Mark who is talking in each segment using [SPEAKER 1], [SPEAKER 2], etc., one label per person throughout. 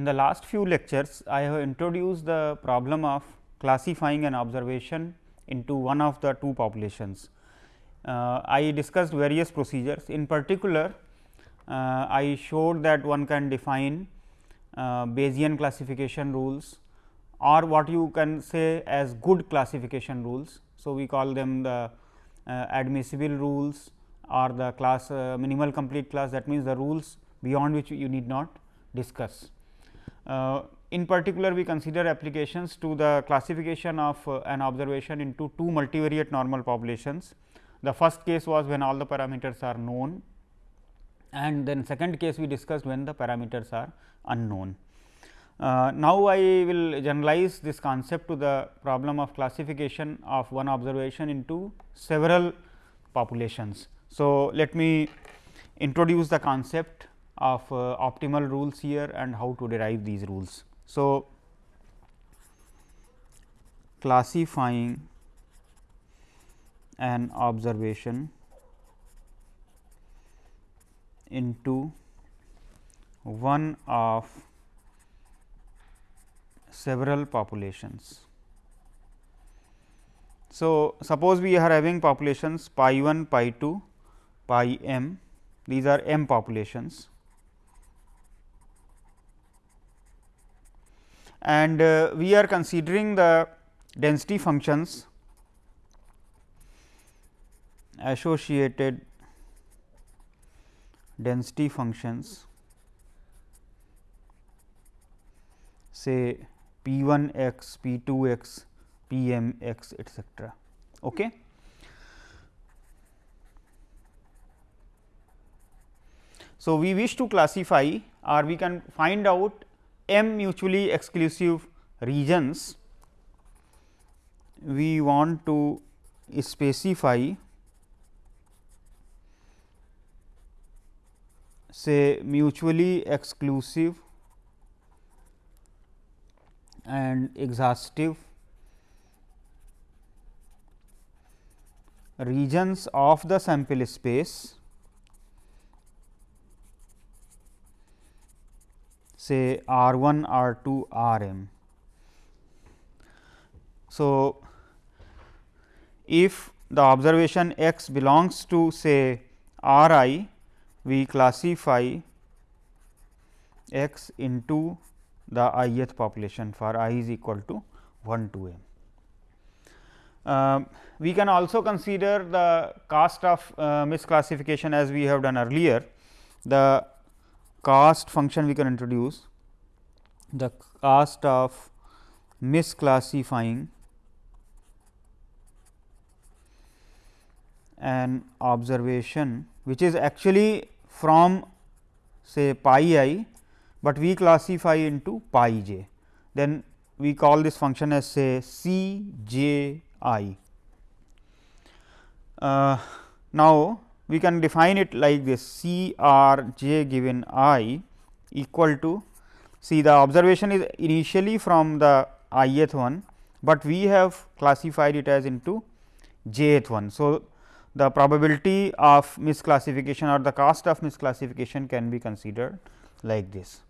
[SPEAKER 1] in the last few lectures, I have introduced the problem of classifying an observation into one of the two populations. Uh, I discussed various procedures. In particular, uh, I showed that one can define uh, Bayesian classification rules or what you can say as good classification rules. So, we call them the uh, admissible rules or the class uh, minimal complete class that means, the rules beyond which you need not discuss. Uh, in particular, we consider applications to the classification of uh, an observation into two multivariate normal populations. The first case was when all the parameters are known and then second case we discussed when the parameters are unknown. Uh, now, I will generalize this concept to the problem of classification of one observation into several populations. So, let me introduce the concept of uh, optimal rules here and how to derive these rules. So, classifying an observation into one of several populations. So, suppose we are having populations pi 1, pi 2, pi m, these are m populations and uh, we are considering the density functions associated density functions say p 1 x, p 2 x, p m x etcetera. Okay. So, we wish to classify or we can find out m mutually exclusive regions, we want to specify say mutually exclusive and exhaustive regions of the sample space say R 1, R 2, R m. So, if the observation x belongs to say R i, we classify x into the ith population for i is equal to 1 to m. Uh, we can also consider the cost of uh, misclassification as we have done earlier. The cost function we can introduce the cost of misclassifying an observation which is actually from say pi i but we classify into pi j. Then we call this function as say c j i. Uh, now, we can define it like this c r j given i equal to see the observation is initially from the ith one, but we have classified it as into jth one. So, the probability of misclassification or the cost of misclassification can be considered like this.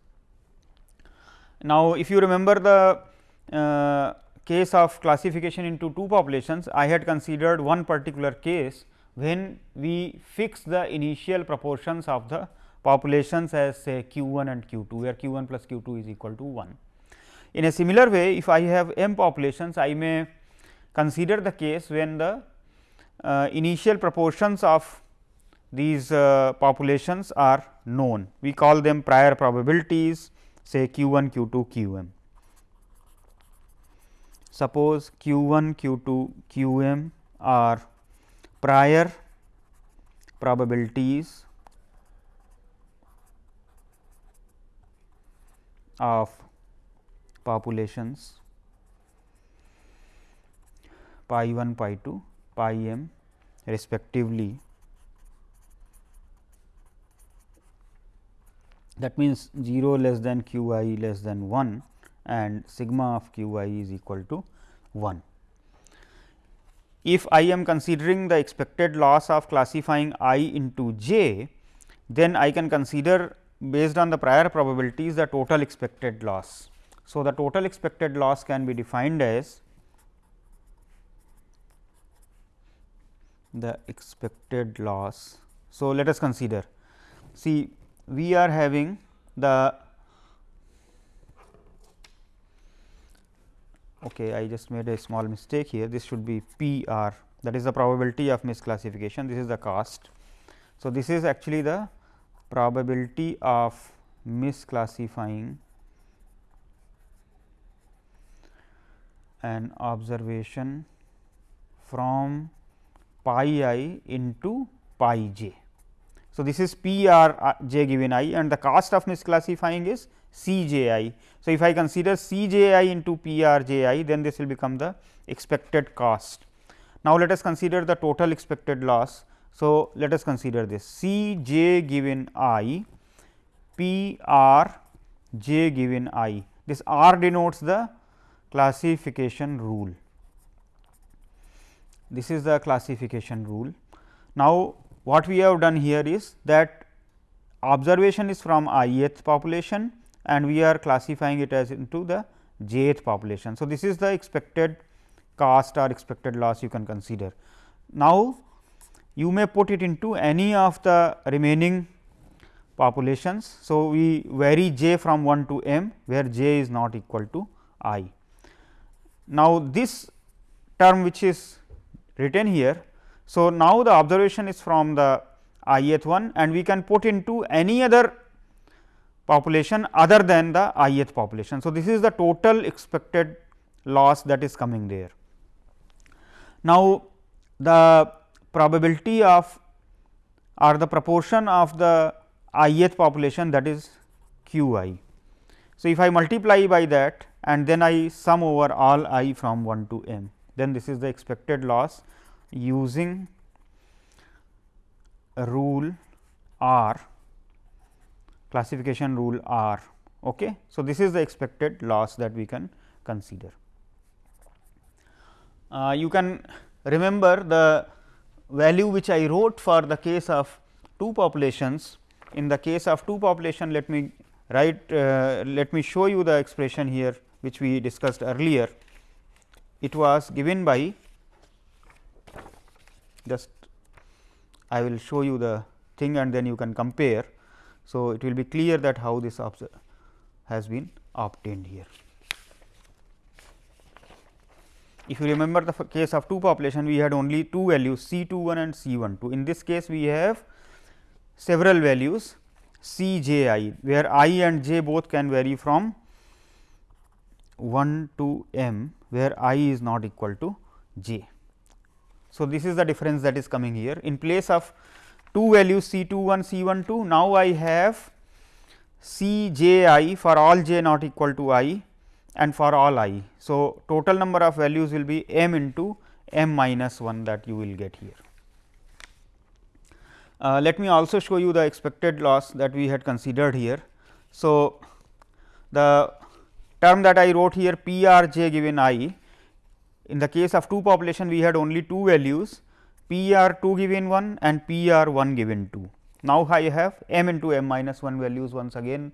[SPEAKER 1] Now, if you remember the uh, case of classification into two populations, I had considered one particular case when we fix the initial proportions of the populations as say q 1 and q 2, where q 1 plus q 2 is equal to 1. In a similar way, if I have m populations, I may consider the case when the uh, initial proportions of these uh, populations are known. We call them prior probabilities say q 1 q 2 q m. Suppose q 1 q 2 q m are prior probabilities of populations pi 1 pi 2 pi m respectively that means 0 less than q i less than 1 and sigma of q i is equal to 1. If I am considering the expected loss of classifying i into j, then I can consider based on the prior probabilities the total expected loss. So, the total expected loss can be defined as the expected loss. So, let us consider see we are having the okay I just made a small mistake here this should be P r that is the probability of misclassification this is the cost. So, this is actually the probability of misclassifying an observation from pi i into pi j. So, this is P r j given i and the cost of misclassifying is C j i. So, if I consider C j i into P r j i then this will become the expected cost. Now, let us consider the total expected loss. So, let us consider this C j given i P r j given i this r denotes the classification rule. This is the classification rule. Now, what we have done here is that observation is from ith population and we are classifying it as into the jth population. So, this is the expected cost or expected loss you can consider. Now, you may put it into any of the remaining populations. So, we vary j from 1 to m where j is not equal to i. Now, this term which is written here. So, now the observation is from the ith one and we can put into any other population other than the ith population. So, this is the total expected loss that is coming there. Now, the probability of or the proportion of the ith population that is q i. So, if I multiply by that and then I sum over all i from 1 to m, then this is the expected loss using rule R classification rule R. Okay. So, this is the expected loss that we can consider. Uh, you can remember the value which I wrote for the case of two populations. In the case of two population, let me write, uh, let me show you the expression here which we discussed earlier. It was given by just I will show you the thing and then you can compare. So, it will be clear that how this has been obtained here. If you remember the case of two population, we had only two values C 2 1 and C 1 2. In this case, we have several values C j i, where i and j both can vary from 1 to m, where i is not equal to j. So, this is the difference that is coming here in place of two values C 2 1 C 1 2 now I have C j i for all j not equal to i and for all i. So, total number of values will be m into m minus 1 that you will get here. Uh, let me also show you the expected loss that we had considered here. So, the term that I wrote here P r j given i in the case of two population we had only two values p r 2 given 1 and p r 1 given 2. Now, I have m into m minus 1 values once again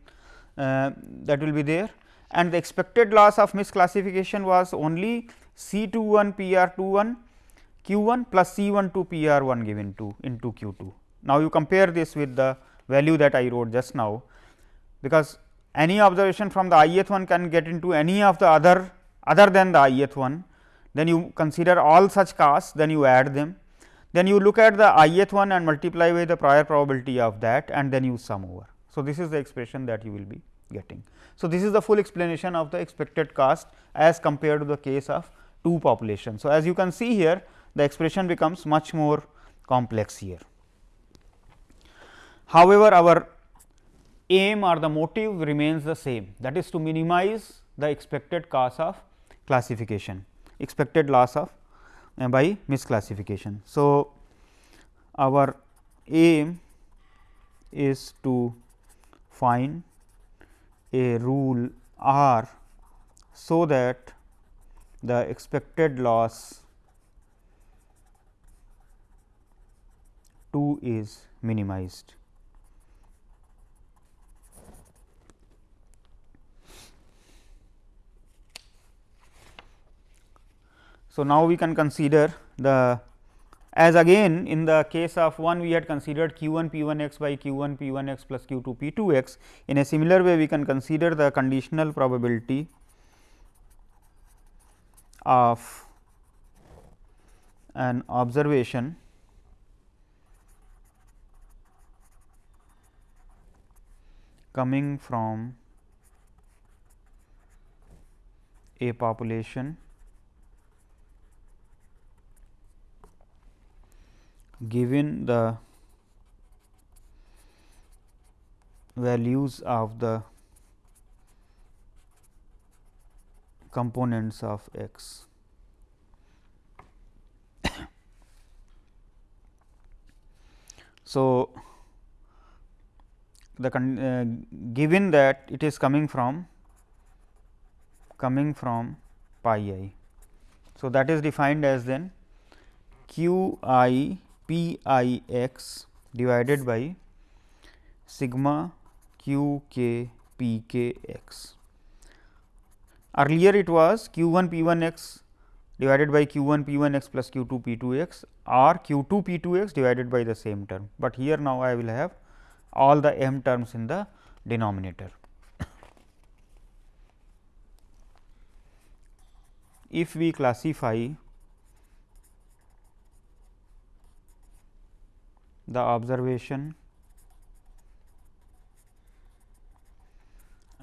[SPEAKER 1] uh, that will be there and the expected loss of misclassification was only C 2 1 P r 2 1 Q 1 plus C 1 2 P r 1 given 2 into Q 2. Now, you compare this with the value that I wrote just now, because any observation from the ith one can get into any of the other other than the ith one then you consider all such costs, then you add them, then you look at the ith one and multiply by the prior probability of that and then you sum over. So, this is the expression that you will be getting. So, this is the full explanation of the expected cost as compared to the case of two populations. So, as you can see here the expression becomes much more complex here. However, our aim or the motive remains the same that is to minimize the expected cost of classification expected loss of uh, by misclassification. So, our aim is to find a rule R so that the expected loss 2 is minimized. So, now we can consider the as again in the case of 1 we had considered q 1 p 1 x by q 1 p 1 x plus q 2 p 2 x. In a similar way we can consider the conditional probability of an observation coming from a population given the values of the components of x. so, the uh, given that it is coming from coming from pi i. So, that is defined as then q i p i x divided by sigma q k p k x. Earlier it was q 1 p 1 x divided by q 1 p 1 x plus q 2 p 2 x or q 2 p 2 x divided by the same term, but here now I will have all the m terms in the denominator. if we classify the observation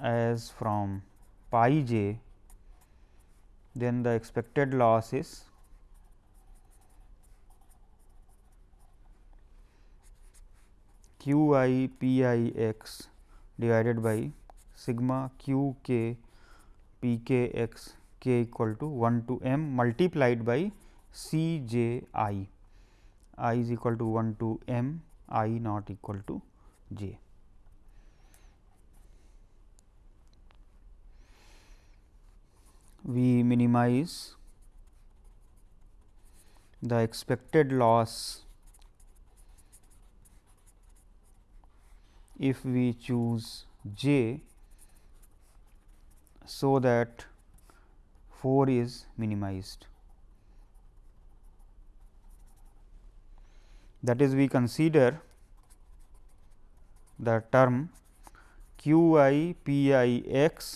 [SPEAKER 1] as from pi j, then the expected loss is q i p i x divided by sigma q k p k x k equal to 1 to m multiplied by c j i i is equal to 1 to m i not equal to j. We minimize the expected loss if we choose j so that 4 is minimized. That is we consider the term q i p i x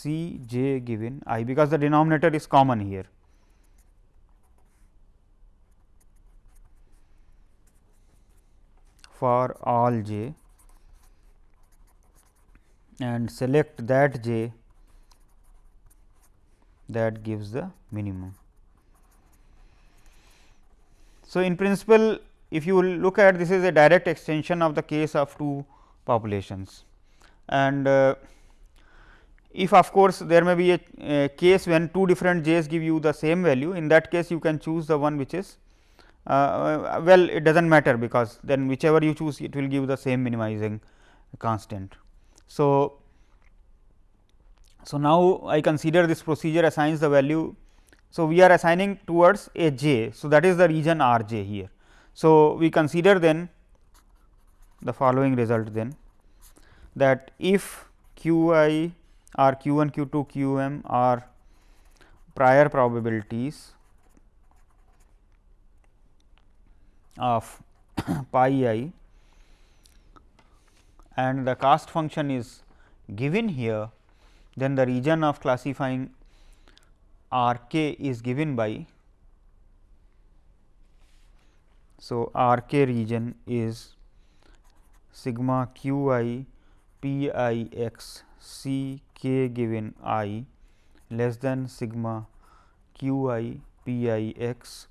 [SPEAKER 1] c j given i because the denominator is common here. for all j and select that j that gives the minimum. So, in principle if you look at this is a direct extension of the case of two populations. And uh, if of course, there may be a, a, case when two different j's give you the same value in that case you can choose the one which is uh, uh well it does not matter because then whichever you choose it will give the same minimizing constant. So, so now I consider this procedure assigns the value. So, we are assigning towards a j. So, that is the region r j here. So, we consider then the following result then that if q i or q 1 q 2 q m are prior probabilities of pi i and the cost function is given here, then the region of classifying r k is given by So, R k region is sigma q i p i x c k given i less than sigma q i p i x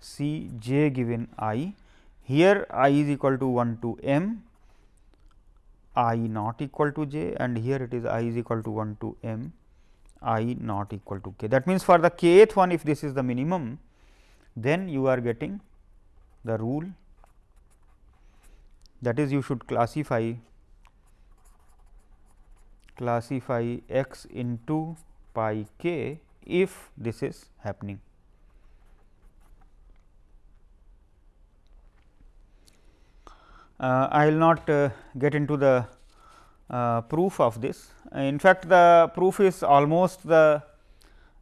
[SPEAKER 1] c j given i. Here i is equal to 1 to m i not equal to j and here it is i is equal to 1 to m i not equal to k. That means, for the kth one if this is the minimum then you are getting the rule that is you should classify classify x into pi k if this is happening. Uh, I will not uh, get into the uh, proof of this. In fact, the proof is almost the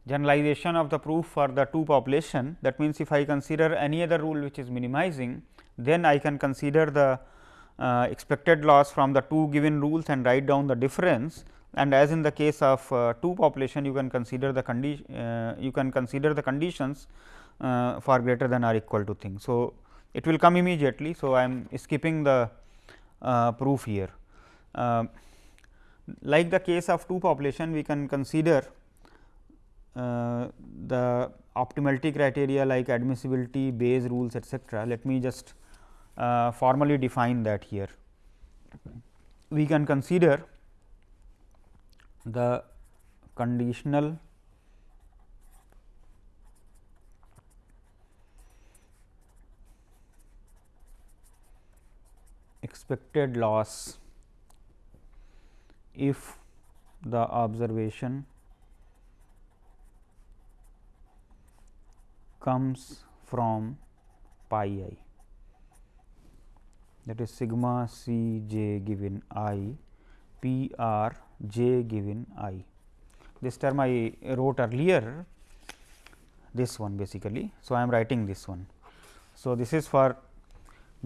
[SPEAKER 1] generalization of the proof for the two population. That means, if I consider any other rule which is minimizing, then I can consider the uh, expected loss from the two given rules and write down the difference and as in the case of uh, two population you can consider the condition uh, you can consider the conditions uh, for greater than or equal to thing. So, it will come immediately. So, I am skipping the uh, proof here. Uh, like the case of two population we can consider the optimality criteria like admissibility, Bayes rules etcetera. Let me just uh, formally define that here. We can consider the conditional expected loss if the observation comes from pi i that is sigma c j given i p r j given i. This term I wrote earlier this one basically. So, I am writing this one. So, this is for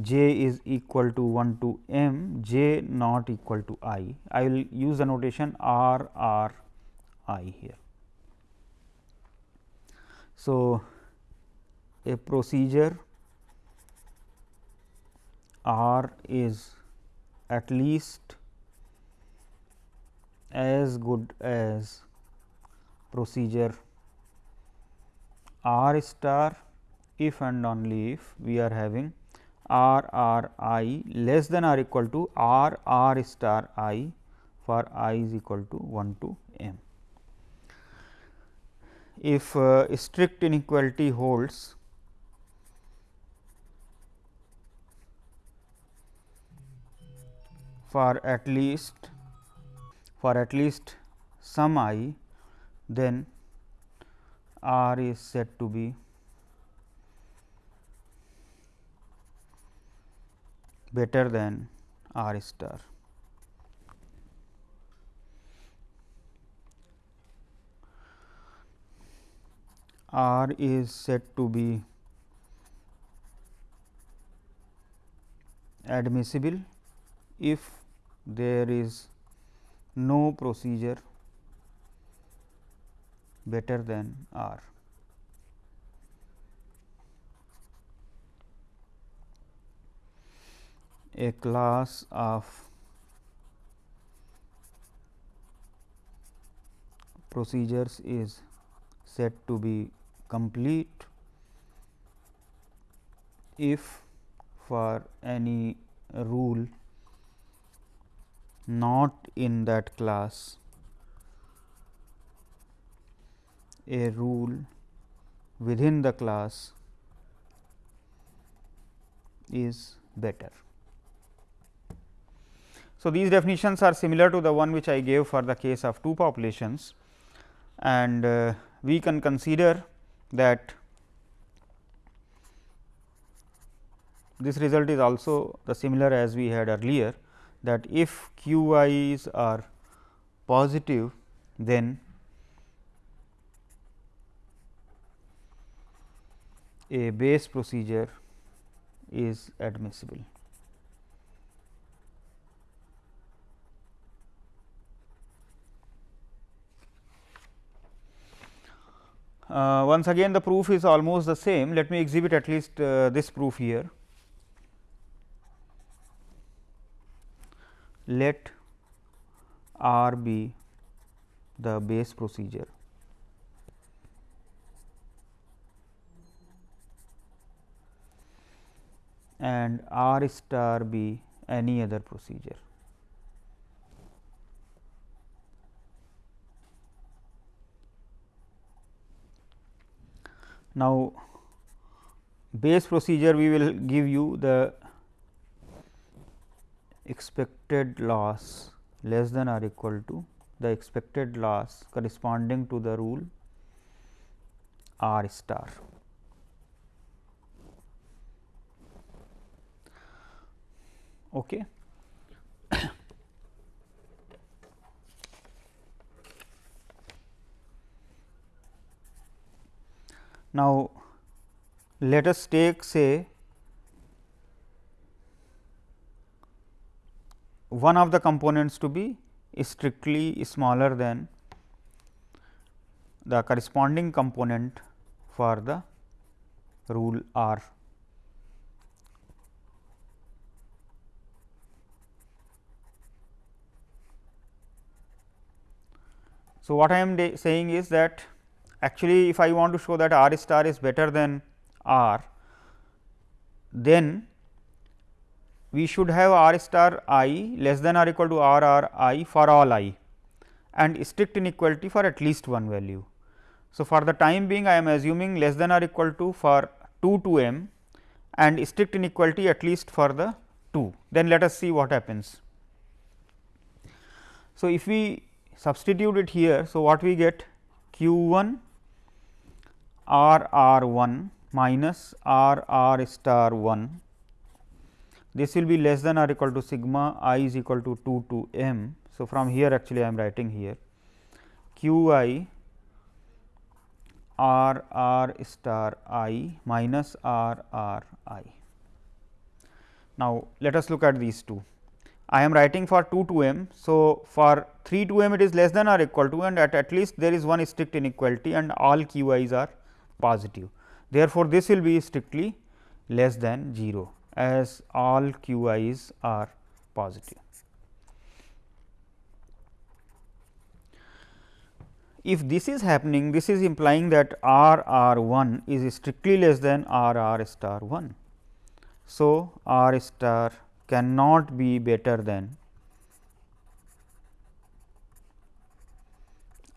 [SPEAKER 1] j is equal to 1 to m j not equal to i. I will use the notation r r i here. So, a procedure R is at least as good as procedure R star if and only if we are having R R i less than or equal to R R star i for i is equal to 1 to m. If uh, strict inequality holds for at least for at least some i then r is said to be better than r star. R is said to be admissible if there is no procedure better than R. A class of procedures is said to be complete if for any rule not in that class. A rule within the class is better. So, these definitions are similar to the one which I gave for the case of two populations. And uh, we can consider that this result is also the similar as we had earlier that if q i's are positive then a Bayes procedure is admissible. Uh, once again the proof is almost the same. Let me exhibit at least uh, this proof here. Let R be the Bayes procedure. and R star be any other procedure. Now, Bayes procedure we will give you the expected loss less than or equal to the expected loss corresponding to the rule R star. Okay. Now, let us take say one of the components to be strictly smaller than the corresponding component for the rule R. So, what I am saying is that actually if I want to show that R star is better than R, then we should have R star i less than or equal to R R i for all i and strict inequality for at least one value. So, for the time being I am assuming less than or equal to for 2 to m and strict inequality at least for the 2. Then let us see what happens. So, if we substitute it here. So, what we get q 1 r r 1 minus r r star 1 this will be less than or equal to sigma i is equal to 2 to m. So, from here actually I am writing here q i r r star i minus r r i. Now, let us look at these two. I am writing for 2 to m. So, for 3 to m it is less than or equal to and at, at least there is one strict inequality and all q i's are positive. Therefore, this will be strictly less than 0 as all q i's are positive. If this is happening, this is implying that R R 1 is strictly less than R R star 1. So, R star cannot be better than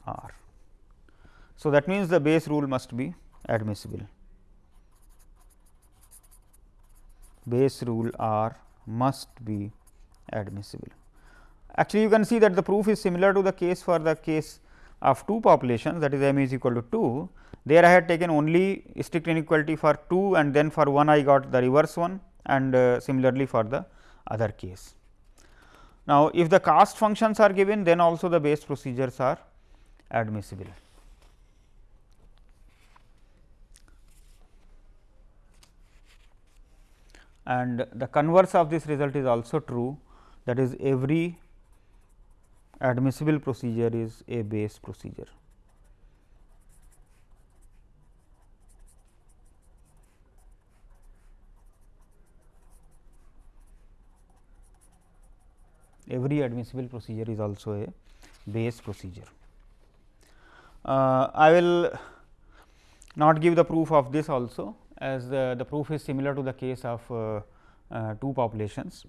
[SPEAKER 1] R. So, that means the Bayes rule must be admissible. Bayes rule R must be admissible. Actually, you can see that the proof is similar to the case for the case of two populations that is m is equal to 2. There I had taken only strict inequality for 2 and then for 1 I got the reverse one and uh, similarly for the other case. Now, if the cost functions are given then also the Bayes procedures are admissible. And the converse of this result is also true that is every admissible procedure is a Bayes procedure. Every admissible procedure is also a Bayes procedure. Uh, I will not give the proof of this also as the, the proof is similar to the case of uh, uh, two populations.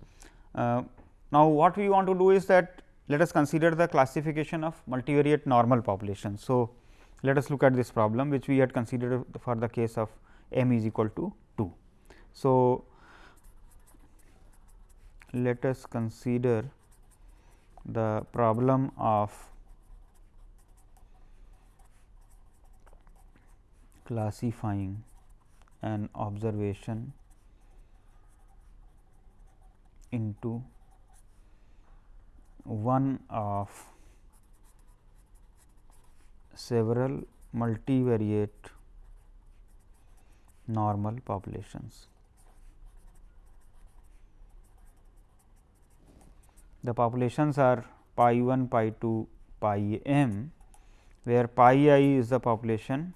[SPEAKER 1] Uh, now, what we want to do is that let us consider the classification of multivariate normal populations. So, let us look at this problem which we had considered for the case of m is equal to 2. So, let us consider the problem of classifying an observation into one of several multivariate normal populations. The populations are pi 1, pi 2, pi m, where pi i is the population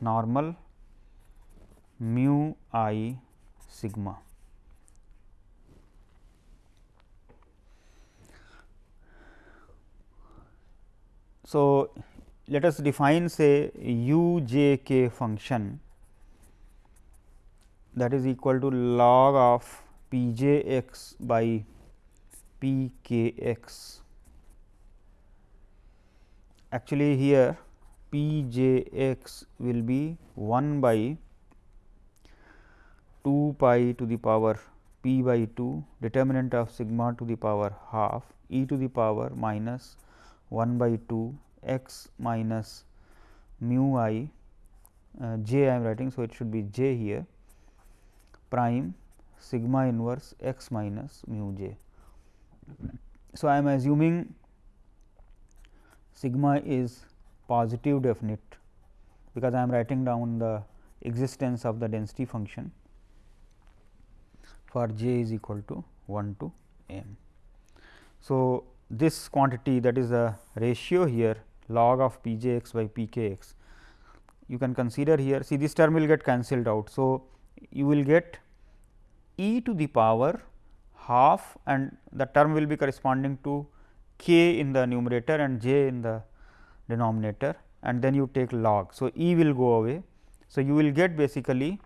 [SPEAKER 1] normal mu i sigma. So, let us define say u j k function that is equal to log of p j x by p k x. Actually, here p j x will be 1 by 2 pi to the power p by 2 determinant of sigma to the power half e to the power minus 1 by 2 x minus mu i uh, j I am writing. So, it should be j here prime sigma inverse x minus mu j. So, I am assuming sigma is positive definite because I am writing down the existence of the density function for j is equal to 1 to m. So, this quantity that is the ratio here log of p j x by p k x you can consider here see this term will get cancelled out. So, you will get e to the power half and the term will be corresponding to k in the numerator and j in the denominator and then you take log. So, e will go away. So, you will get basically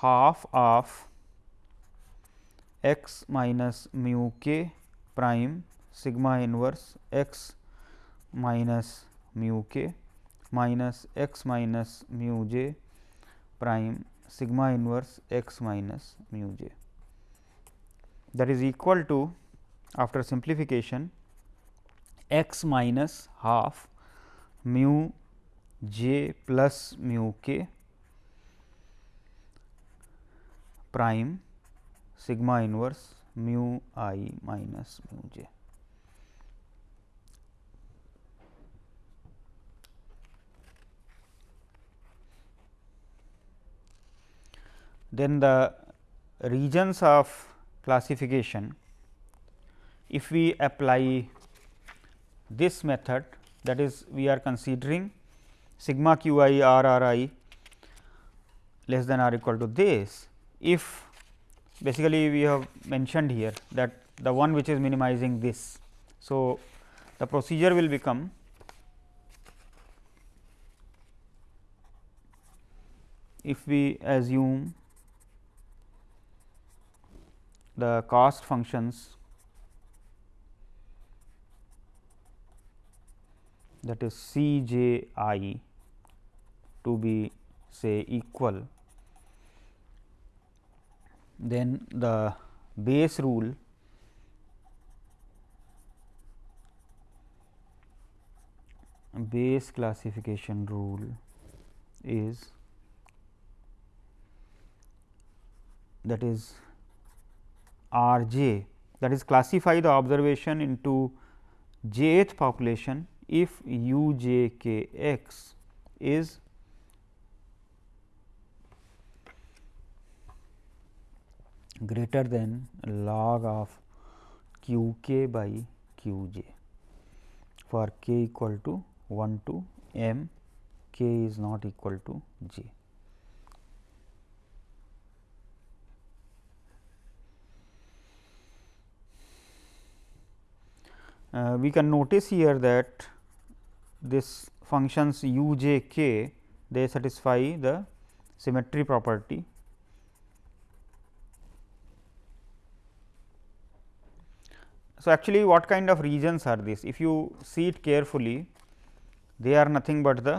[SPEAKER 1] half of x minus mu k prime sigma inverse x minus mu k minus x minus mu j prime sigma inverse x minus mu j that is equal to after simplification x minus half mu j plus mu k prime sigma inverse mu i minus mu j. Then the regions of classification, if we apply this method that is we are considering sigma q i r r i less than or equal to this, if basically we have mentioned here that the one which is minimizing this. So, the procedure will become if we assume the cost functions that is C j i to be say equal, then the Bayes rule Bayes classification rule is that is R j that is classify the observation into jth population if u j k x is greater than log of q k by q j for k equal to 1 to m k is not equal to j. uh, we can notice here that this functions u j k they satisfy the symmetry property. So, actually what kind of regions are these? If you see it carefully, they are nothing but the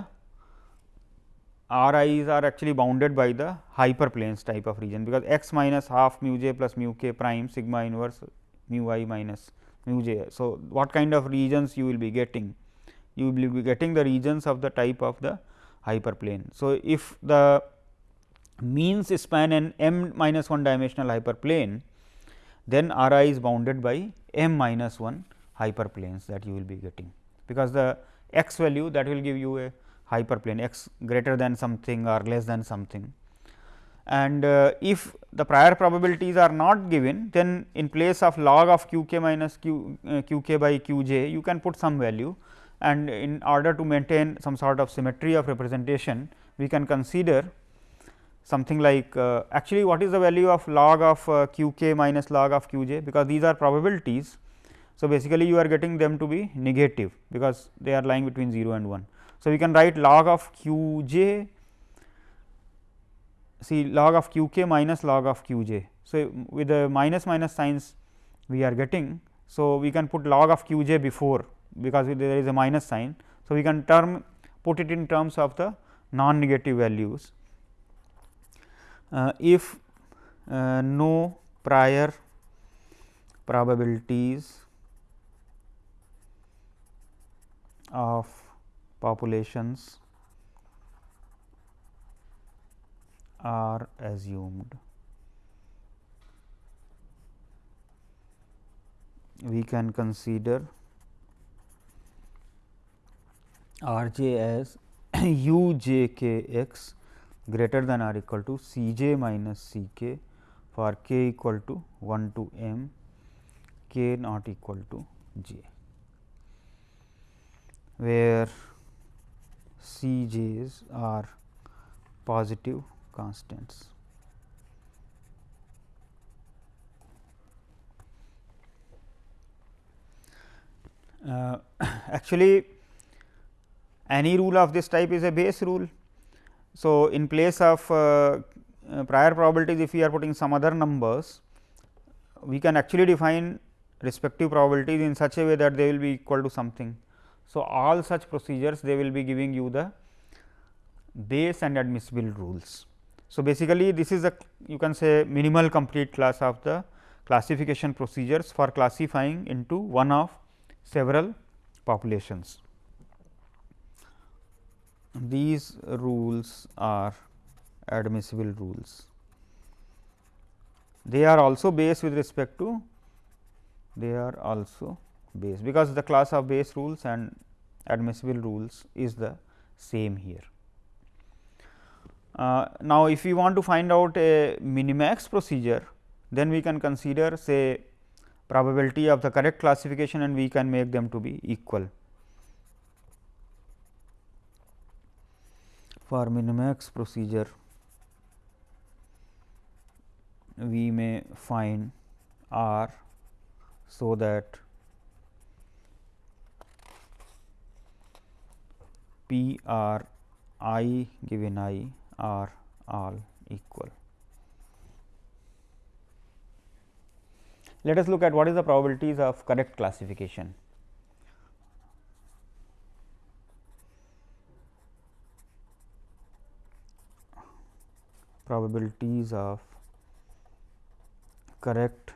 [SPEAKER 1] r i's are actually bounded by the hyperplanes type of region, because x minus half mu j plus mu k prime sigma inverse mu i minus mu j. So, what kind of regions you will be getting? You will be getting the regions of the type of the hyperplane. So, if the means span an m minus 1 dimensional hyperplane, then R i is bounded by m minus 1 hyperplanes that you will be getting, because the x value that will give you a hyperplane x greater than something or less than something. And uh, if the prior probabilities are not given then in place of log of q k minus q uh, q k by q j you can put some value. And in order to maintain some sort of symmetry of representation we can consider something like uh, actually what is the value of log of uh, q k minus log of q j because these are probabilities. So, basically you are getting them to be negative because they are lying between 0 and 1. So, we can write log of q j see log of q k minus log of q j. So, with the minus minus signs we are getting. So, we can put log of q j before because there is a minus sign. So, we can term put it in terms of the non negative values. Uh, if uh, no prior probabilities of populations are assumed. We can consider R j as u j k x greater than or equal to C j minus C k for k equal to 1 to m k not equal to j, where C j's are positive constants. Uh, actually any rule of this type is a Bayes rule. So, in place of uh, uh, prior probabilities if we are putting some other numbers, we can actually define respective probabilities in such a way that they will be equal to something. So, all such procedures they will be giving you the Bayes and admissible rules. So, basically this is a you can say minimal complete class of the classification procedures for classifying into one of several populations. These rules are admissible rules. They are also Bayes with respect to they are also Bayes because the class of Bayes rules and admissible rules is the same here. Uh, now, if we want to find out a minimax procedure, then we can consider say probability of the correct classification and we can make them to be equal. For minimax procedure, we may find R so that P R i given i are all equal. Let us look at what is the probabilities of correct classification. Probabilities of correct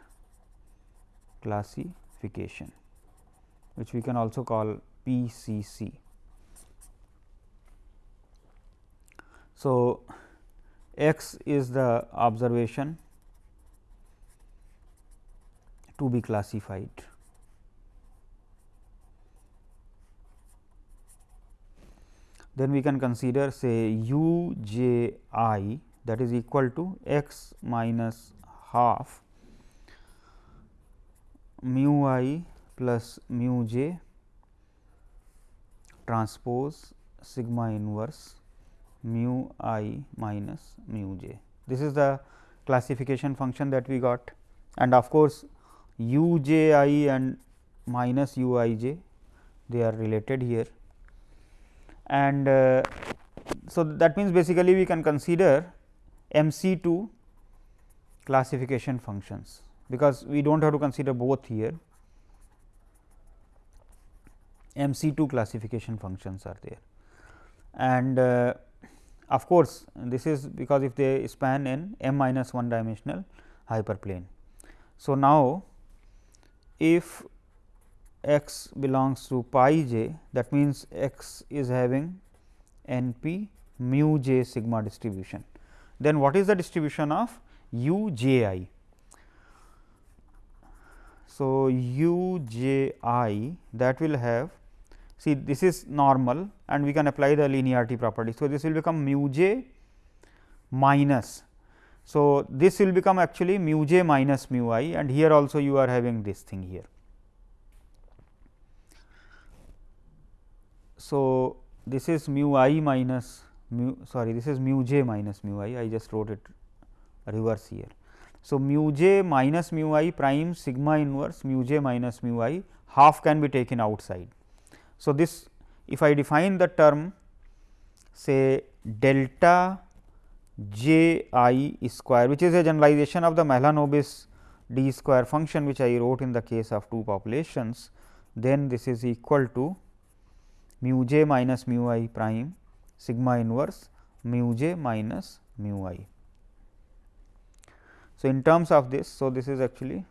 [SPEAKER 1] classification, which we can also call PCC. So, x is the observation to be classified. Then we can consider say u j i that is equal to x minus half mu i plus mu j transpose sigma inverse mu i minus mu j. This is the classification function that we got and of course, u j i and minus u i j they are related here and uh, so that means basically we can consider m c 2 classification functions because we do not have to consider both here m c 2 classification functions are there and uh, of course, this is because if they span in m minus 1 dimensional hyperplane. So, now if x belongs to pi j that means, x is having n p mu j sigma distribution. Then what is the distribution of u j i? So, u j i that will have see this is normal and we can apply the linearity property. So, this will become mu j minus. So, this will become actually mu j minus mu i and here also you are having this thing here. So, this is mu i minus mu sorry this is mu j minus mu i I just wrote it reverse here. So, mu j minus mu i prime sigma inverse mu j minus mu i half can be taken outside so, this if I define the term say delta j i square which is a generalization of the Mahalanobis d square function which I wrote in the case of two populations, then this is equal to mu j minus mu i prime sigma inverse mu j minus mu i. So, in terms of this, so this is actually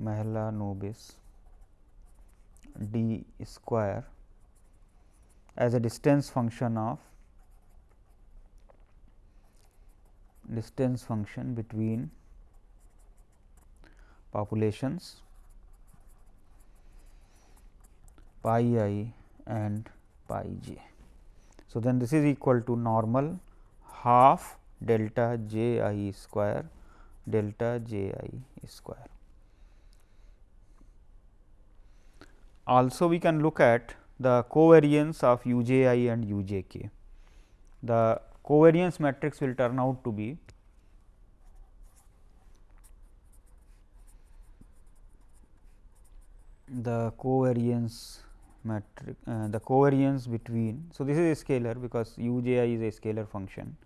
[SPEAKER 1] Mahalanobis d square as a distance function of distance function between populations pi i and pi j. So, then this is equal to normal half delta j i square delta j i square. Also we can look at the covariance of u j i and u j k. The covariance matrix will turn out to be the covariance matrix uh, the covariance between. So, this is a scalar because u j i is a scalar function.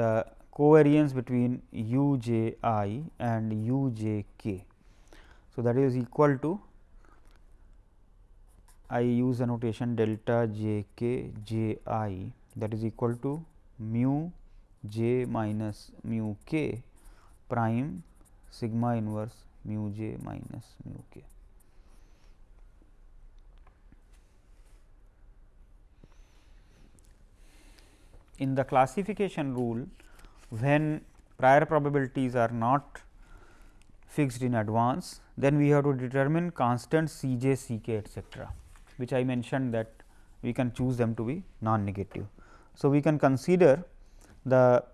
[SPEAKER 1] The covariance between u j i and u j k. So, that is equal to I use the notation delta j k j i that is equal to mu j minus mu k prime sigma inverse mu j minus mu k. In the classification rule, when prior probabilities are not fixed in advance, then we have to determine constant C j, C k etcetera which I mentioned that we can choose them to be non negative. So, we can consider the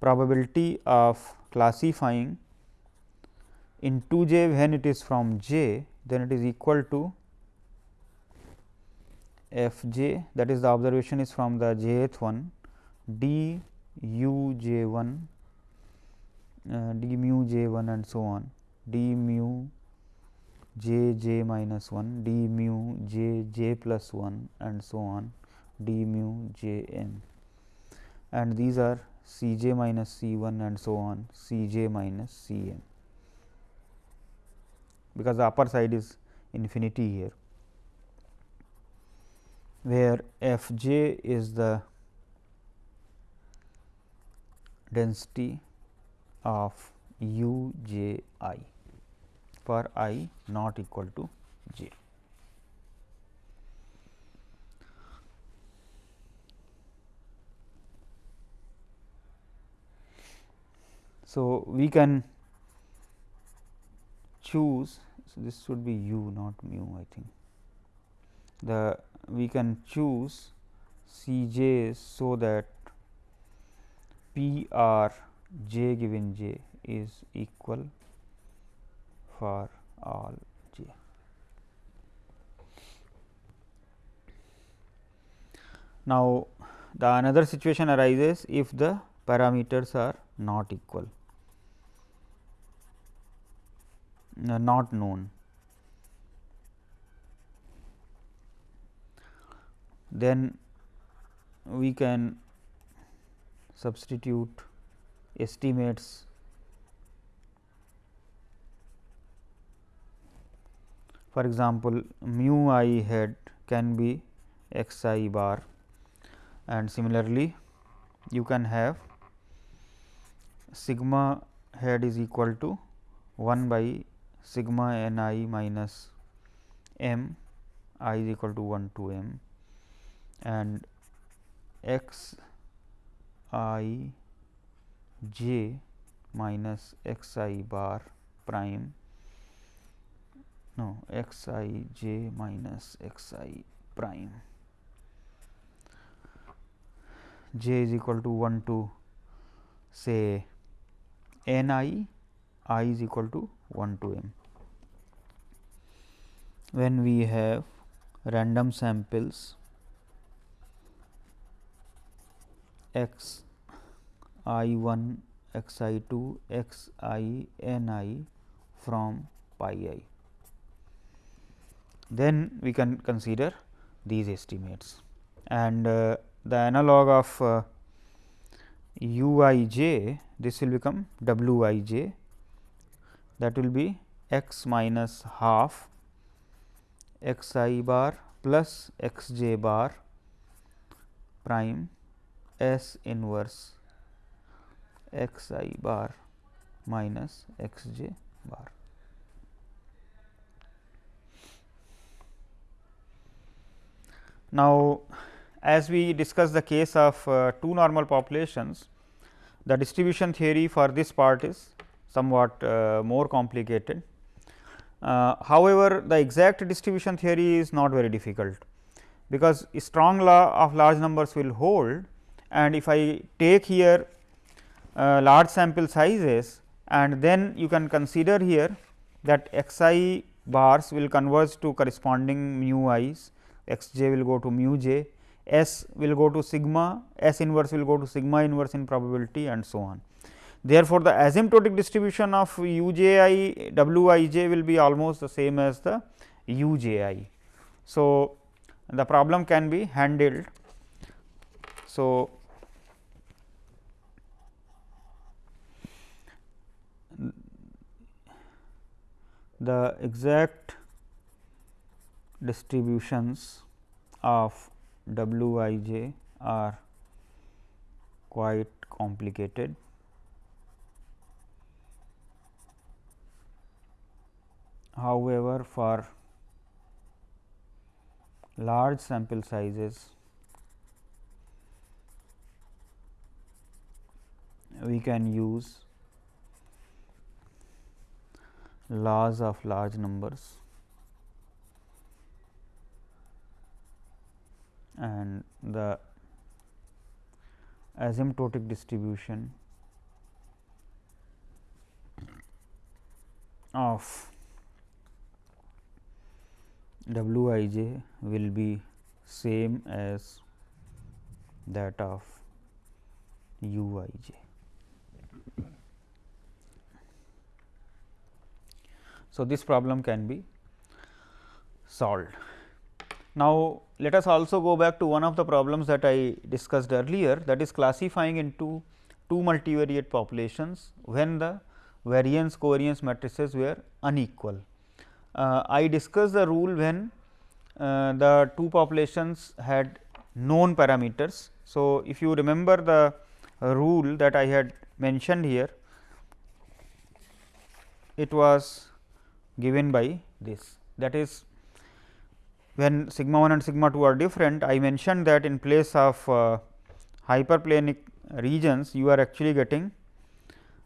[SPEAKER 1] probability of classifying in 2 j when it is from j then it is equal to f j that is the observation is from the jth one d u j 1 uh, d mu j 1 and so on. D mu j j minus 1 d mu j j plus 1 and so on d mu j n. And these are c j minus c 1 and so on c j minus c n. Because the upper side is infinity here where f j is the density of u j i for i not equal to j. So, we can choose so this should be u not mu I think the we can choose C j so that P r j given j is equal for all j. Now, the another situation arises if the parameters are not equal uh, not known then we can substitute estimates For example, mu i head can be x i bar and similarly you can have sigma head is equal to 1 by sigma n i minus m i is equal to 1 to m and x i j minus x i bar prime no x i j minus x i prime j is equal to 1 to say n i i is equal to 1 to m. When we have random samples x i 1 x i 2 x i n i from pi i. Then we can consider these estimates. And uh, the analog of uh, u i j this will become w i j. That will be x minus half x i bar plus x j bar prime s inverse x i bar minus x j bar. Now, as we discuss the case of uh, two normal populations, the distribution theory for this part is somewhat uh, more complicated. Uh, however, the exact distribution theory is not very difficult. because strong law of large numbers will hold and if I take here uh, large sample sizes and then you can consider here that x i bars will converge to corresponding mu i's, x j will go to mu j, s will go to sigma, s inverse will go to sigma inverse in probability and so on. Therefore, the asymptotic distribution of u j i w i j will be almost the same as the u j i. So, the problem can be handled. So, the exact distributions of w i j are quite complicated. However, for large sample sizes we can use laws of large numbers and the asymptotic distribution of w i j will be same as that of u i j. So, this problem can be solved. Now, let us also go back to one of the problems that I discussed earlier that is classifying into two multivariate populations when the variance covariance matrices were unequal uh, I discussed the rule when uh, the two populations had known parameters. So, if you remember the rule that I had mentioned here, it was given by this that is when sigma 1 and sigma 2 are different I mentioned that in place of uh, hyperplanic regions you are actually getting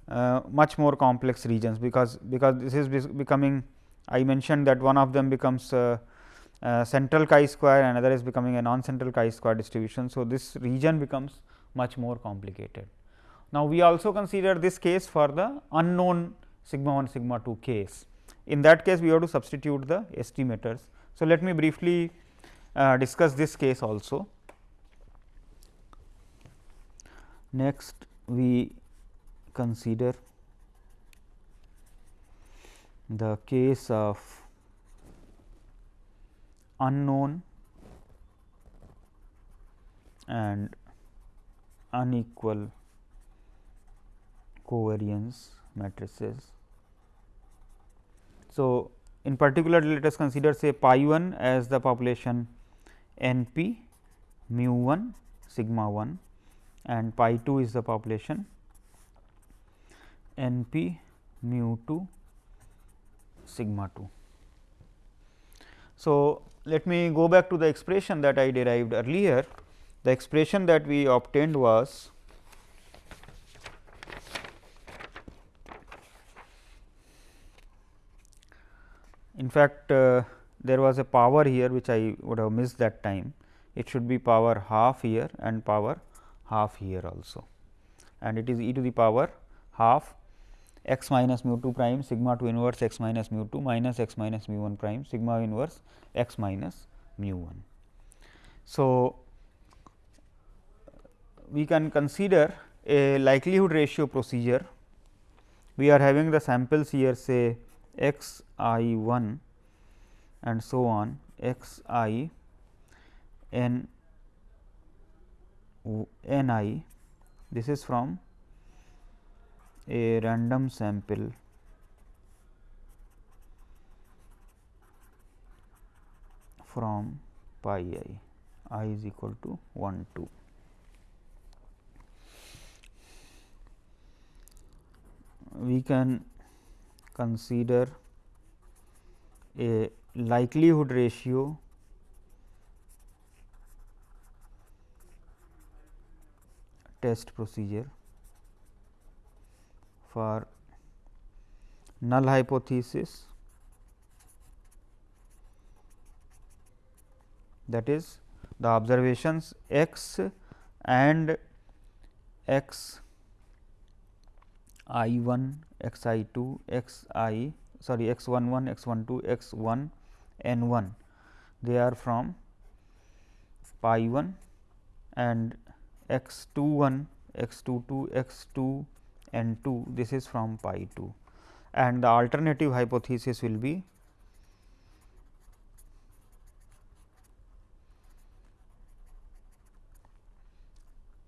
[SPEAKER 1] uh, much more complex regions because because this is becoming I mentioned that one of them becomes central chi square another is becoming a non central chi square distribution. So, this region becomes much more complicated. Now, we also consider this case for the unknown sigma 1 sigma 2 case. In that case, we have to substitute the estimators. So, let me briefly uh, discuss this case also. Next, we consider the case of unknown and unequal covariance matrices. So, in particular let us consider say pi 1 as the population n p mu 1 sigma 1 and pi 2 is the population n p mu 2 sigma 2. So, let me go back to the expression that I derived earlier. The expression that we obtained was in fact, uh, there was a power here which I would have missed that time. It should be power half here and power half here also and it is e to the power half x minus mu 2 prime sigma 2 inverse x minus mu 2 minus x minus mu 1 prime sigma inverse x minus mu 1. So, we can consider a likelihood ratio procedure. We are having the samples here say x i 1 and so on x i n n i this is from a random sample from pi i, i is equal to 1 2. We can consider a likelihood ratio test procedure for null hypothesis that is the observations x and x i 1, x i 2, x i sorry x 1 1, x 1 2, x 1 n 1 they are from pi 1 and x 2 1, x 2 2, x 2 n 2 this is from pi 2 and the alternative hypothesis will be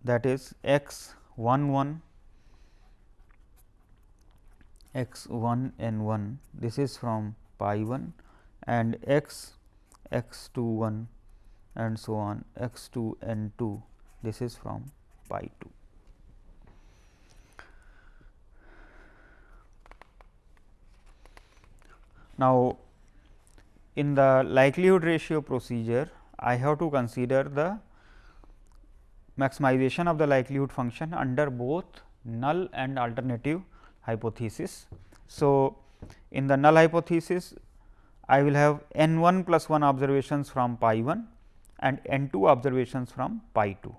[SPEAKER 1] that is x 1 1 x 1 n 1 this is from pi 1 and x x 2 1 and so on. X 2 n 2 this is from pi 2. Now, in the likelihood ratio procedure I have to consider the maximization of the likelihood function under both null and alternative hypothesis. So, in the null hypothesis I will have n 1 plus 1 observations from pi 1 and n 2 observations from pi 2.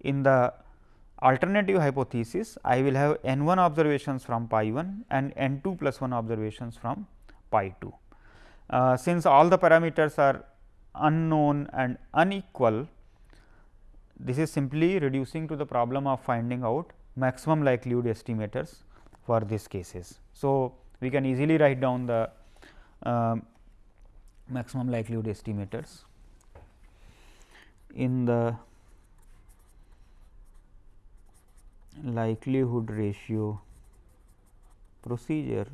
[SPEAKER 1] In the alternative hypothesis I will have n 1 observations from pi 1 and n 2 plus 1 observations from pi 2. Uh, since all the parameters are unknown and unequal this is simply reducing to the problem of finding out maximum likelihood estimators for these cases. So, we can easily write down the uh, maximum likelihood estimators in the likelihood ratio procedure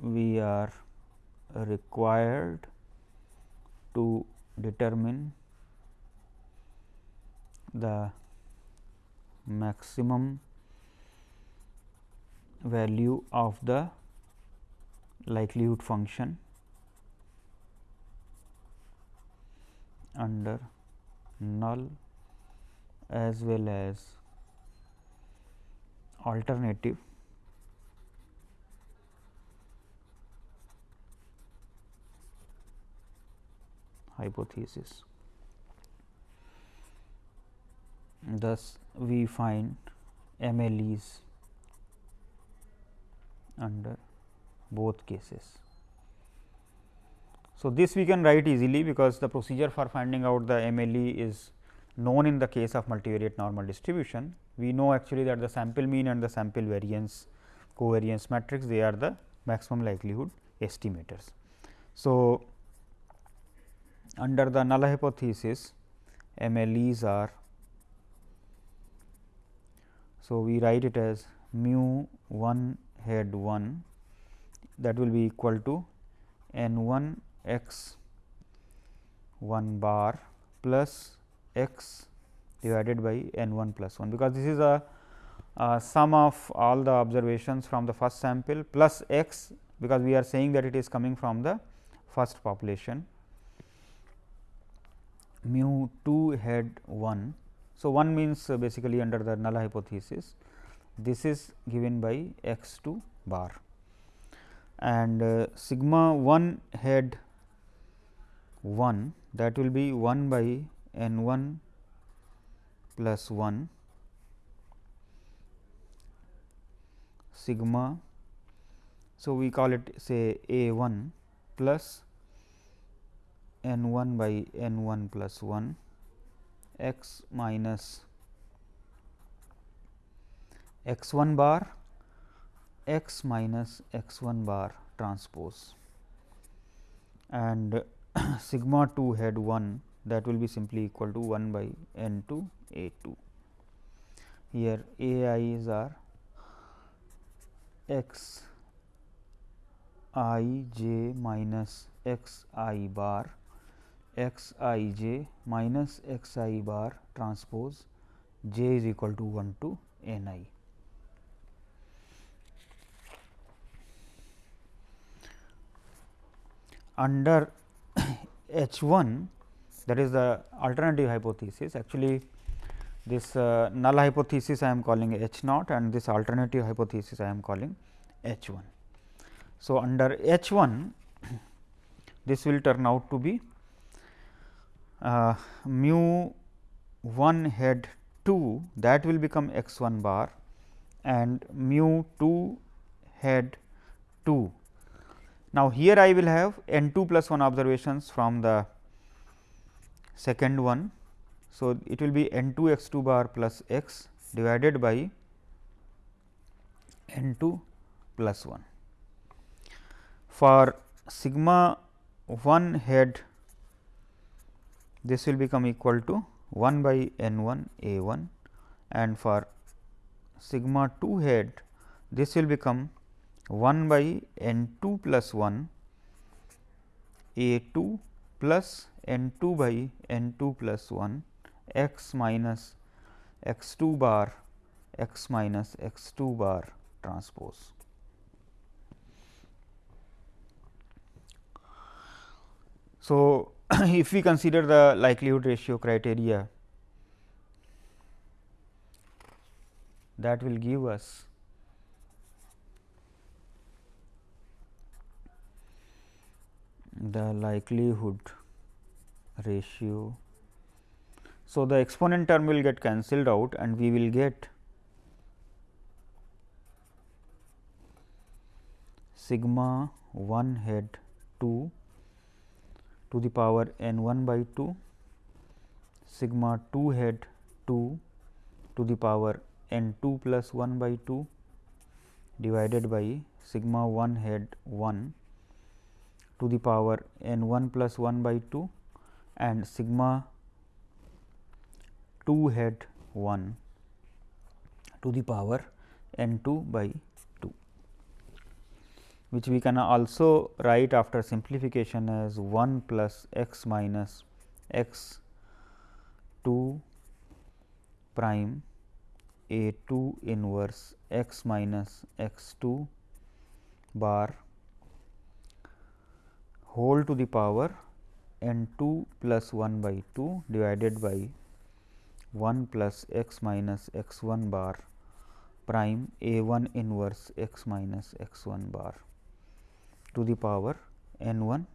[SPEAKER 1] we are required to determine the maximum value of the likelihood function under null as well as alternative hypothesis. Thus, we find MLEs under both cases. So, this we can write easily because the procedure for finding out the MLE is known in the case of multivariate normal distribution. We know actually that the sample mean and the sample variance covariance matrix they are the maximum likelihood estimators. So, under the null hypothesis MLEs are so, we write it as mu 1 head 1 that will be equal to n 1 x 1 bar plus x divided by n 1 plus 1, because this is a, a sum of all the observations from the first sample plus x, because we are saying that it is coming from the first population. Mu 2 head 1 so, 1 means uh, basically under the null hypothesis this is given by x 2 bar and uh, sigma 1 head 1 that will be 1 by n 1 plus 1 sigma. So, we call it say a 1 plus n 1 by n 1 plus 1 x minus x 1 bar x minus x 1 bar transpose and sigma 2 head 1 that will be simply equal to 1 by n 2 a 2. Here a i's are x i j minus x i bar x i j minus x i bar transpose j is equal to 1 to n i. Under H 1 that is the alternative hypothesis actually this uh, null hypothesis I am calling H naught and this alternative hypothesis I am calling H 1. So, under H 1 this will turn out to be uh, mu 1 head 2 that will become x 1 bar and mu 2 head 2. Now, here I will have n 2 plus 1 observations from the second one. So, it will be n 2 x 2 bar plus x divided by n 2 plus 1. For sigma 1 head this will become equal to 1 by n 1 a 1 and for sigma 2 head this will become 1 by n 2 plus 1 a 2 plus n 2 by n 2 plus 1 x minus x 2 bar x minus x 2 bar transpose. So, if we consider the likelihood ratio criteria that will give us the likelihood ratio. So, the exponent term will get cancelled out and we will get sigma 1 head 2 to the power n 1 by 2 sigma 2 head 2 to the power n 2 plus 1 by 2 divided by sigma 1 head 1 to the power n 1 plus 1 by 2 and sigma 2 head 1 to the power n 2 by which we can also write after simplification as 1 plus x minus x 2 prime a 2 inverse x minus x 2 bar whole to the power n 2 plus 1 by 2 divided by 1 plus x minus x 1 bar prime a 1 inverse x minus x 1 bar to the power n 1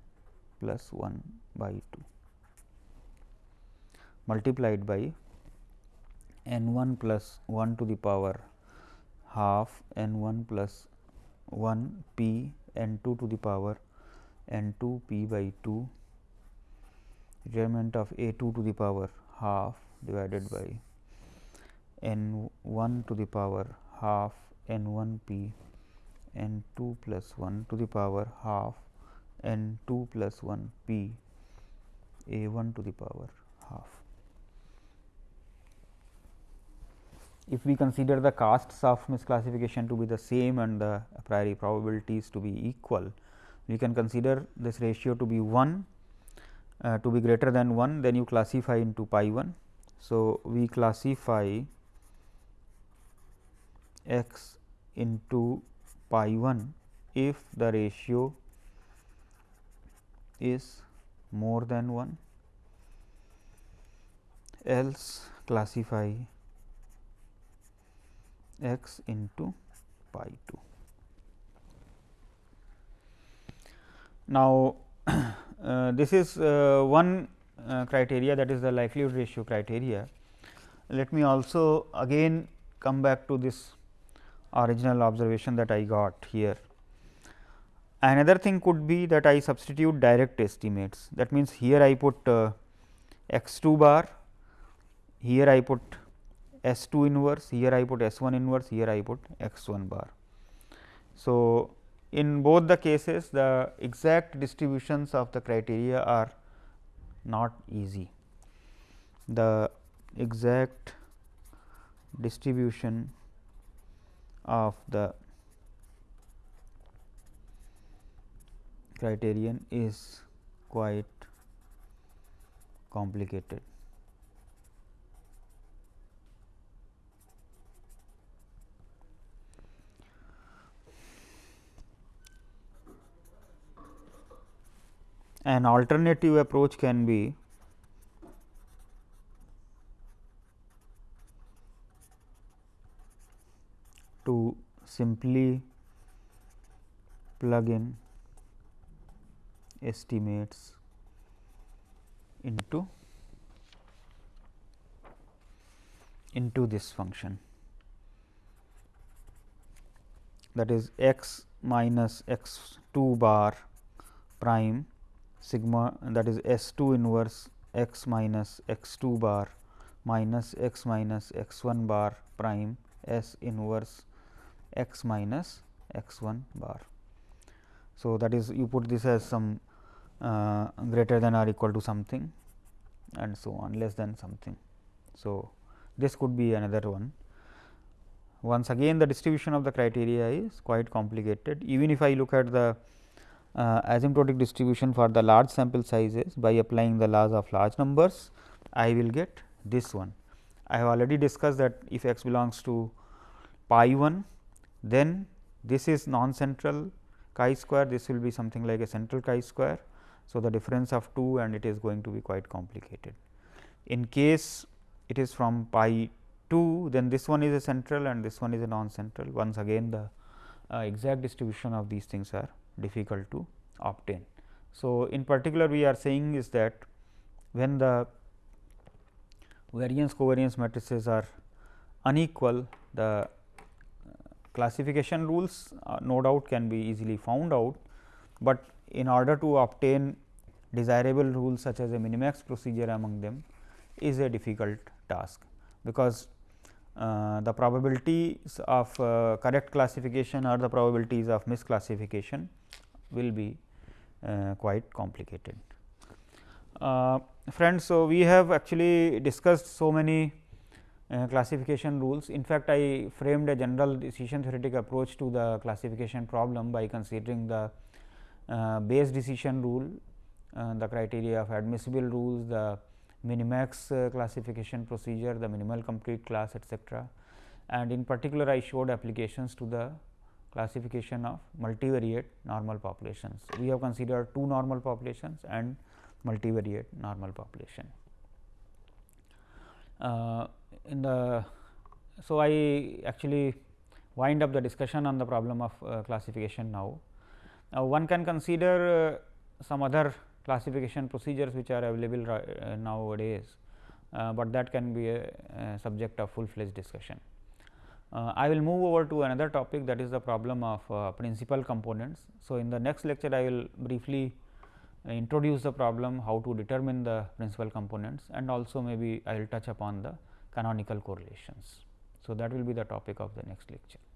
[SPEAKER 1] plus 1 by 2 multiplied by n 1 plus 1 to the power half n 1 plus 1 p n 2 to the power n 2 p by 2 remnant of a 2 to the power half divided by n 1 to the power half n 1 p n 2 plus 1 to the power half n 2 plus 1 p a 1 to the power half. If we consider the casts of misclassification to be the same and the a priori probabilities to be equal, we can consider this ratio to be 1 uh, to be greater than 1 then you classify into pi 1. So, we classify x into pi 1 if the ratio is more than 1 else classify x into pi 2. Now, uh, this is uh, one uh, criteria that is the likelihood ratio criteria. Let me also again come back to this original observation that I got here. Another thing could be that I substitute direct estimates that means, here I put uh, x 2 bar, here I put S 2 inverse, here I put S 1 inverse, here I put x 1 bar. So, in both the cases the exact distributions of the criteria are not easy. The exact distribution of the criterion is quite complicated. An alternative approach can be to simply plug in estimates into into this function. That is x minus x 2 bar prime sigma that is S 2 inverse x minus x 2 bar minus x minus x 1 bar prime S inverse x minus x 1 bar. So, that is you put this as some uh, greater than or equal to something and so on less than something. So, this could be another one. Once again the distribution of the criteria is quite complicated. Even if I look at the uh, asymptotic distribution for the large sample sizes by applying the laws of large numbers, I will get this one. I have already discussed that if x belongs to pi 1, then this is non-central chi square, this will be something like a central chi square. So, the difference of 2 and it is going to be quite complicated. In case it is from pi 2, then this one is a central and this one is a non-central. Once again the uh, exact distribution of these things are difficult to obtain. So, in particular we are saying is that when the variance covariance matrices are unequal, the classification rules uh, no doubt can be easily found out, but in order to obtain desirable rules such as a minimax procedure among them is a difficult task, because uh, the probabilities of uh, correct classification or the probabilities of misclassification will be uh, quite complicated. Uh, friends, so we have actually discussed so many uh, classification rules. In fact, I framed a general decision theoretic approach to the classification problem by considering the uh, decision rule, the criteria of admissible rules, the minimax classification procedure, the minimal complete class etcetera. And in particular, I showed applications to the classification of multivariate normal populations. We have considered two normal populations and multivariate normal population. Uh, in the so I actually wind up the discussion on the problem of uh, classification now. Now, one can consider uh, some other classification procedures which are available uh, nowadays, uh, but that can be a, a subject of full fledged discussion. Uh, I will move over to another topic that is the problem of uh, principal components. So, in the next lecture I will briefly introduce the problem how to determine the principal components and also maybe I will touch upon the canonical correlations. So, that will be the topic of the next lecture.